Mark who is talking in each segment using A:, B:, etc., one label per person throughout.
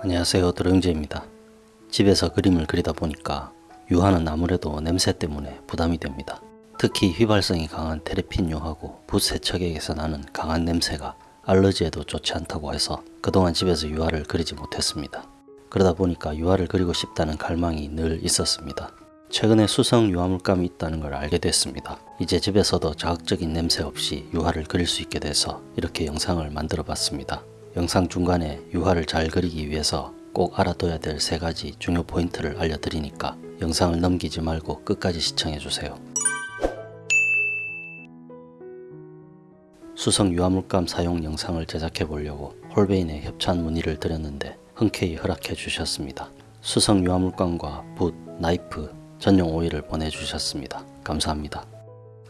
A: 안녕하세요 드렁제입니다. 집에서 그림을 그리다 보니까 유화는 아무래도 냄새 때문에 부담이 됩니다. 특히 휘발성이 강한 테레핀 유하고 붓 세척액에서 나는 강한 냄새가 알러지에도 좋지 않다고 해서 그동안 집에서 유화를 그리지 못했습니다. 그러다 보니까 유화를 그리고 싶다는 갈망이 늘 있었습니다. 최근에 수성 유화물감이 있다는 걸 알게 됐습니다. 이제 집에서도 자극적인 냄새 없이 유화를 그릴 수 있게 돼서 이렇게 영상을 만들어 봤습니다. 영상 중간에 유화를 잘 그리기 위해서 꼭 알아둬야 될 세 가지 중요 포인트를 알려드리니까 영상을 넘기지 말고 끝까지 시청해주세요. 수성 유화물감 사용 영상을 제작해 보려고 홀베인에 협찬 문의를 드렸는데 흔쾌히 허락해 주셨습니다. 수성 유화물감과 붓, 나이프, 전용 오일을 보내주셨습니다. 감사합니다.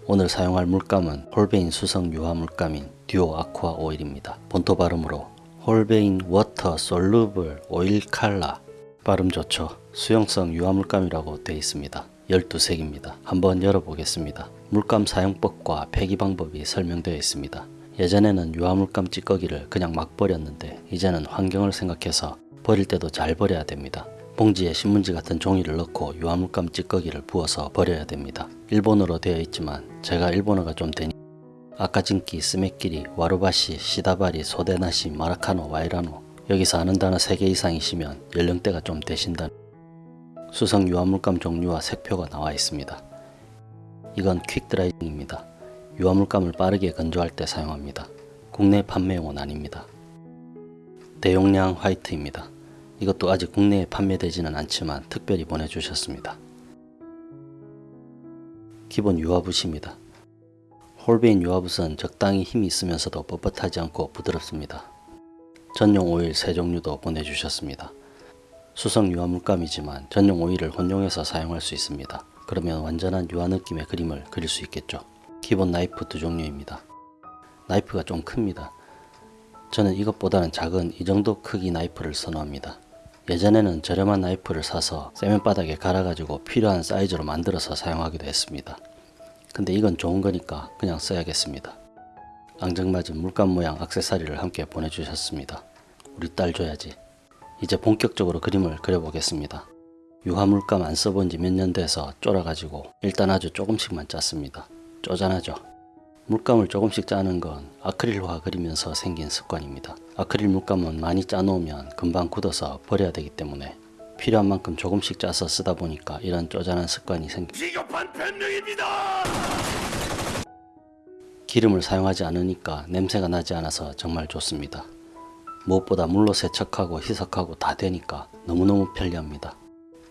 A: 오늘 사용할 물감은 홀베인 수성 유화 물감인 듀오 아쿠아 오일입니다. 본토 발음으로 홀베인 water soluble oil color 발음 좋죠. 수용성 유화 물감이라고 되어 있습니다. 12색입니다. 한번 열어보겠습니다. 물감 사용법과 폐기 방법이 설명되어 있습니다. 예전에는 유화물감 찌꺼기를 그냥 막 버렸는데 이제는 환경을 생각해서 버릴 때도 잘 버려야 됩니다. 봉지에 신문지 같은 종이를 넣고 유화물감 찌꺼기를 부어서 버려야 됩니다. 일본어로 되어 있지만 제가 일본어가 좀 되니 아까진키, 스메끼리, 와루바시, 시다바리, 소데나시, 마라카노, 와이라노 여기서 아는 단어 3개 이상이시면 연령대가 좀 되신다는 수성 유화물감 종류와 색표가 나와 있습니다. 이건 퀵드라이잉입니다. 유화물감을 빠르게 건조할 때 사용합니다. 국내 판매용은 아닙니다. 대용량 화이트입니다. 이것도 아직 국내에 판매되지는 않지만 특별히 보내주셨습니다. 기본 유화붓입니다. 홀베인 유화붓은 적당히 힘이 있으면서도 뻣뻣하지 않고 부드럽습니다. 전용 오일 세 종류도 보내주셨습니다. 수성 유화 물감이지만 전용 오일을 혼용해서 사용할 수 있습니다. 그러면 완전한 유화 느낌의 그림을 그릴 수 있겠죠. 기본 나이프 두 종류입니다. 나이프가 좀 큽니다. 저는 이것보다는 작은 이 정도 크기 나이프를 선호합니다. 예전에는 저렴한 나이프를 사서 시멘바닥에 갈아가지고 필요한 사이즈로 만들어서 사용하기도 했습니다. 근데 이건 좋은 거니까 그냥 써야겠습니다. 앙증맞은 물감 모양 악세사리를 함께 보내주셨습니다. 우리 딸 줘야지. 이제 본격적으로 그림을 그려보겠습니다. 유화 물감 안 써본 지 몇 년 돼서 쫄아가지고 일단 아주 조금씩만 짰습니다. 쪼잔하죠? 물감을 조금씩 짜는 건 아크릴화 그리면서 생긴 습관입니다. 아크릴 물감은 많이 짜놓으면 금방 굳어서 버려야 되기 때문에 필요한 만큼 조금씩 짜서 쓰다 보니까 이런 쪼잔한 습관이 생깁니다.
B: 비겁한 변명입니다.
A: 기름을 사용하지 않으니까 냄새가 나지 않아서 정말 좋습니다. 무엇보다 물로 세척하고 희석하고 다 되니까 너무너무 편리합니다.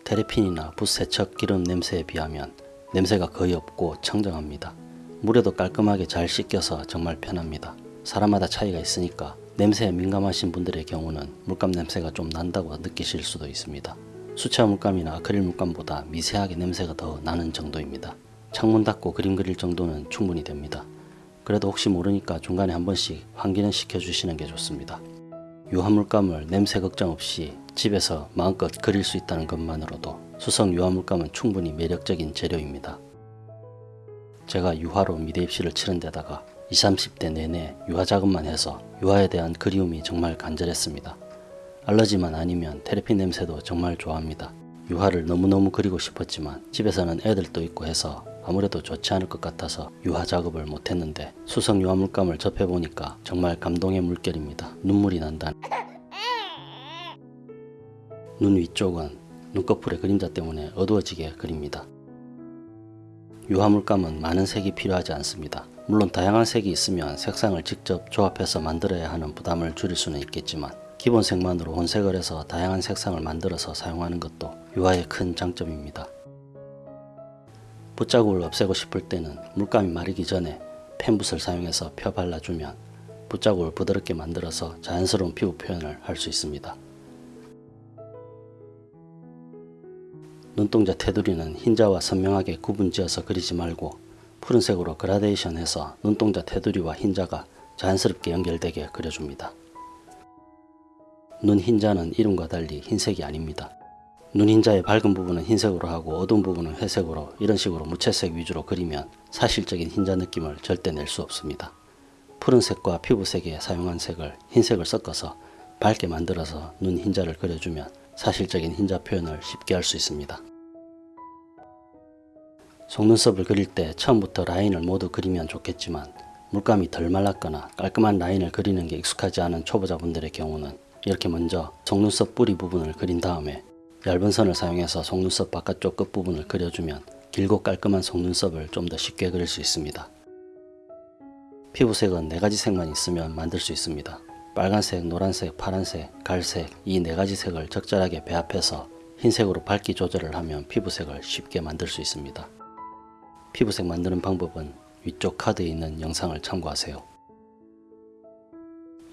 A: 테레핀이나 붓 세척 기름 냄새에 비하면 냄새가 거의 없고 청정합니다. 물에도 깔끔하게 잘 씻겨서 정말 편합니다. 사람마다 차이가 있으니까 냄새에 민감하신 분들의 경우는 물감 냄새가 좀 난다고 느끼실 수도 있습니다. 수채화 물감이나 아크릴 물감보다 미세하게 냄새가 더 나는 정도입니다. 창문 닫고 그림 그릴 정도는 충분히 됩니다. 그래도 혹시 모르니까 중간에 한 번씩 환기는 시켜주시는 게 좋습니다. 유화물감을 냄새 걱정 없이 집에서 마음껏 그릴 수 있다는 것만으로도 수성 유화물감은 충분히 매력적인 재료입니다. 제가 유화로 미대 입시를 치른 데다가 20, 30대 내내 유화 작업만 해서 유화에 대한 그리움이 정말 간절했습니다. 알러지만 아니면 테레핀 냄새도 정말 좋아합니다. 유화를 너무너무 그리고 싶었지만 집에서는 애들도 있고 해서 아무래도 좋지 않을 것 같아서 유화 작업을 못했는데 수성 유화 물감을 접해보니까 정말 감동의 물결입니다. 눈물이 난다. 눈 위쪽은 눈꺼풀의 그림자 때문에 어두워지게 그립니다. 유화 물감은 많은 색이 필요하지 않습니다. 물론 다양한 색이 있으면 색상을 직접 조합해서 만들어야 하는 부담을 줄일 수는 있겠지만 기본 색만으로 혼색을 해서 다양한 색상을 만들어서 사용하는 것도 유화의 큰 장점입니다. 붓자국을 없애고 싶을 때는 물감이 마르기 전에 펜붓을 사용해서 펴 발라주면 붓자국을 부드럽게 만들어서 자연스러운 피부 표현을 할 수 있습니다. 눈동자 테두리는 흰자와 선명하게 구분지어서 그리지 말고 푸른색으로 그라데이션 해서 눈동자 테두리와 흰자가 자연스럽게 연결되게 그려줍니다. 눈 흰자는 이름과 달리 흰색이 아닙니다. 눈 흰자의 밝은 부분은 흰색으로 하고 어두운 부분은 회색으로 이런 식으로 무채색 위주로 그리면 사실적인 흰자 느낌을 절대 낼 수 없습니다. 푸른색과 피부색에 사용한 색을 흰색을 섞어서 밝게 만들어서 눈 흰자를 그려주면 사실적인 흰자 표현을 쉽게 할 수 있습니다. 속눈썹을 그릴 때 처음부터 라인을 모두 그리면 좋겠지만 물감이 덜 말랐거나 깔끔한 라인을 그리는 게 익숙하지 않은 초보자분들의 경우는 이렇게 먼저 속눈썹 뿌리 부분을 그린 다음에 얇은 선을 사용해서 속눈썹 바깥쪽 끝부분을 그려주면 길고 깔끔한 속눈썹을 좀 더 쉽게 그릴 수 있습니다. 피부색은 네 가지 색만 있으면 만들 수 있습니다. 빨간색, 노란색, 파란색, 갈색 이네 가지 색을 적절하게 배합해서 흰색으로 밝기 조절을 하면 피부색을 쉽게 만들 수 있습니다. 피부색 만드는 방법은 위쪽 카드에 있는 영상을 참고하세요.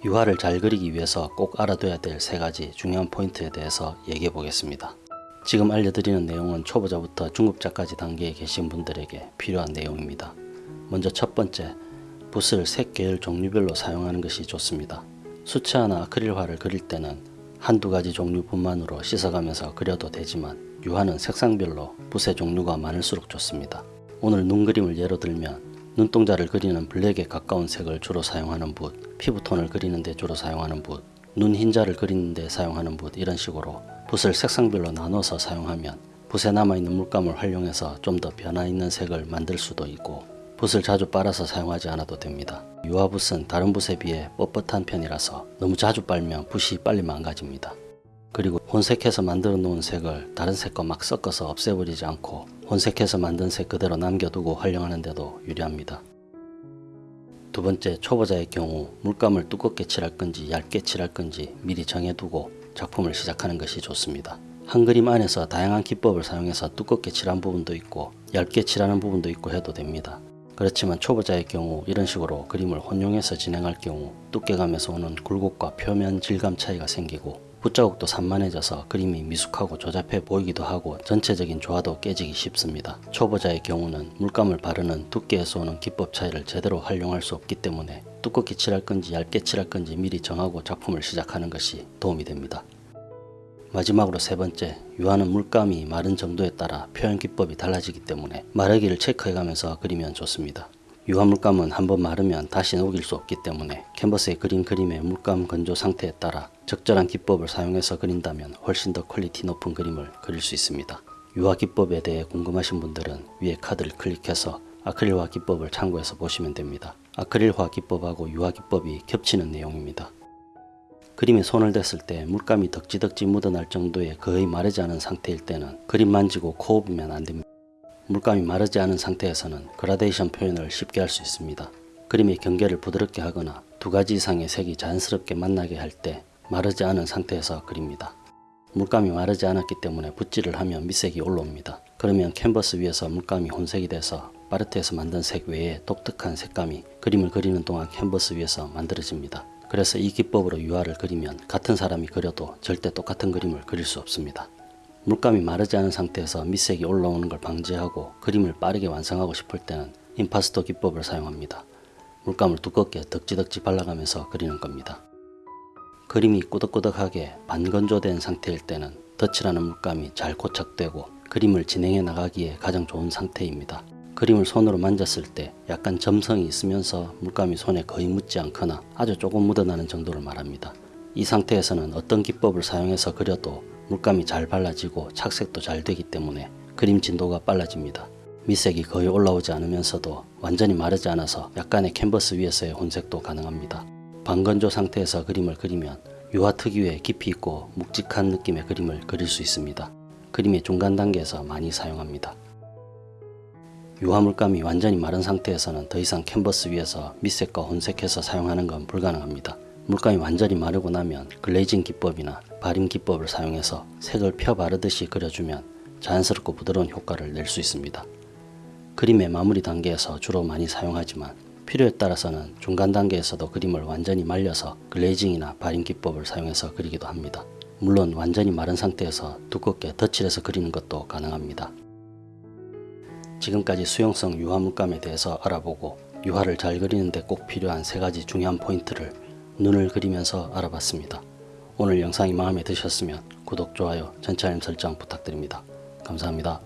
A: 유화를 잘 그리기 위해서 꼭 알아둬야 될 세 가지 중요한 포인트에 대해서 얘기해 보겠습니다. 지금 알려드리는 내용은 초보자부터 중급자까지 단계에 계신 분들에게 필요한 내용입니다. 먼저 첫 번째, 붓을 색 계열 종류별로 사용하는 것이 좋습니다. 수채화나 아크릴화를 그릴 때는 한두 가지 종류뿐만으로 씻어가면서 그려도 되지만 유화는 색상별로 붓의 종류가 많을수록 좋습니다. 오늘 눈 그림을 예로 들면 눈동자를 그리는 블랙에 가까운 색을 주로 사용하는 붓, 피부톤을 그리는데 주로 사용하는 붓, 눈 흰자를 그리는데 사용하는 붓 이런 식으로 붓을 색상별로 나눠서 사용하면 붓에 남아있는 물감을 활용해서 좀 더 변화 있는 색을 만들 수도 있고 붓을 자주 빨아서 사용하지 않아도 됩니다. 유화붓은 다른 붓에 비해 뻣뻣한 편이라서 너무 자주 빨면 붓이 빨리 망가집니다. 그리고 혼색해서 만들어 놓은 색을 다른 색과 막 섞어서 없애버리지 않고 혼색해서 만든 색 그대로 남겨두고 활용하는 데도 유리합니다. 두 번째 초보자의 경우 물감을 두껍게 칠할 건지 얇게 칠할 건지 미리 정해두고 작품을 시작하는 것이 좋습니다. 한 그림 안에서 다양한 기법을 사용해서 두껍게 칠한 부분도 있고 얇게 칠하는 부분도 있고 해도 됩니다. 그렇지만 초보자의 경우 이런 식으로 그림을 혼용해서 진행할 경우 두께감에서 오는 굴곡과 표면 질감 차이가 생기고 붓자국도 산만해져서 그림이 미숙하고 조잡해 보이기도 하고 전체적인 조화도 깨지기 쉽습니다. 초보자의 경우는 물감을 바르는 두께에서 오는 기법 차이를 제대로 활용할 수 없기 때문에 두껍게 칠할 건지 얇게 칠할 건지 미리 정하고 작품을 시작하는 것이 도움이 됩니다. 마지막으로 세 번째, 유화는 물감이 마른 정도에 따라 표현 기법이 달라지기 때문에 마르기를 체크해가면서 그리면 좋습니다. 유화물감은 한번 마르면 다시 녹일 수 없기 때문에 캔버스에 그린 그림의 물감 건조 상태에 따라 적절한 기법을 사용해서 그린다면 훨씬 더 quality 높은 그림을 그릴 수 있습니다. 유화 기법에 대해 궁금하신 분들은 위에 카드를 클릭해서 아크릴화 기법을 참고해서 보시면 됩니다. 아크릴화 기법하고 유화 기법이 겹치는 내용입니다. 그림에 손을 댔을 때 물감이 덕지덕지 묻어날 정도의 거의 마르지 않은 상태일 때는 그림 만지고 코 후비면 안됩니다. 물감이 마르지 않은 상태에서는 그라데이션 표현을 쉽게 할 수 있습니다. 그림의 경계를 부드럽게 하거나 두 가지 이상의 색이 자연스럽게 만나게 할 때 마르지 않은 상태에서 그립니다. 물감이 마르지 않았기 때문에 붓질을 하면 밑색이 올라옵니다. 그러면 캔버스 위에서 물감이 혼색이 돼서 팔레트에서 만든 색 외에 독특한 색감이 그림을 그리는 동안 캔버스 위에서 만들어집니다. 그래서 이 기법으로 유화를 그리면 같은 사람이 그려도 절대 똑같은 그림을 그릴 수 없습니다. 물감이 마르지 않은 상태에서 밑색이 올라오는 걸 방지하고 그림을 빠르게 완성하고 싶을 때는 임파스토 기법을 사용합니다. 물감을 두껍게 덕지덕지 발라가면서 그리는 겁니다. 그림이 꾸덕꾸덕하게 반건조된 상태일 때는 덧칠하는 물감이 잘 고착되고 그림을 진행해 나가기에 가장 좋은 상태입니다. 그림을 손으로 만졌을 때 약간 점성이 있으면서 물감이 손에 거의 묻지 않거나 아주 조금 묻어나는 정도를 말합니다. 이 상태에서는 어떤 기법을 사용해서 그려도 물감이 잘 발라지고 착색도 잘 되기 때문에 그림 진도가 빨라집니다. 밑색이 거의 올라오지 않으면서도 완전히 마르지 않아서 약간의 캔버스 위에서의 혼색도 가능합니다. 반건조 상태에서 그림을 그리면 유화 특유의 깊이 있고 묵직한 느낌의 그림을 그릴 수 있습니다. 그림의 중간 단계에서 많이 사용합니다. 유화 물감이 완전히 마른 상태에서는 더 이상 캔버스 위에서 밑색과 혼색해서 사용하는 건 불가능합니다. 물감이 완전히 마르고 나면 글레이징 기법이나 발임 기법을 사용해서 색을 펴 바르듯이 그려주면 자연스럽고 부드러운 효과를 낼 수 있습니다. 그림의 마무리 단계에서 주로 많이 사용하지만 필요에 따라서는 중간 단계에서도 그림을 완전히 말려서 글레이징이나 발임 기법을 사용해서 그리기도 합니다. 물론 완전히 마른 상태에서 두껍게 덧칠해서 그리는 것도 가능합니다. 지금까지 수용성 유화 물감에 대해서 알아보고 유화를 잘 그리는데 꼭 필요한 세 가지 중요한 포인트를 눈을 그리면서 알아봤습니다. 오늘 영상이 마음에 드셨으면 구독, 좋아요, 전체 알림 설정 부탁드립니다. 감사합니다.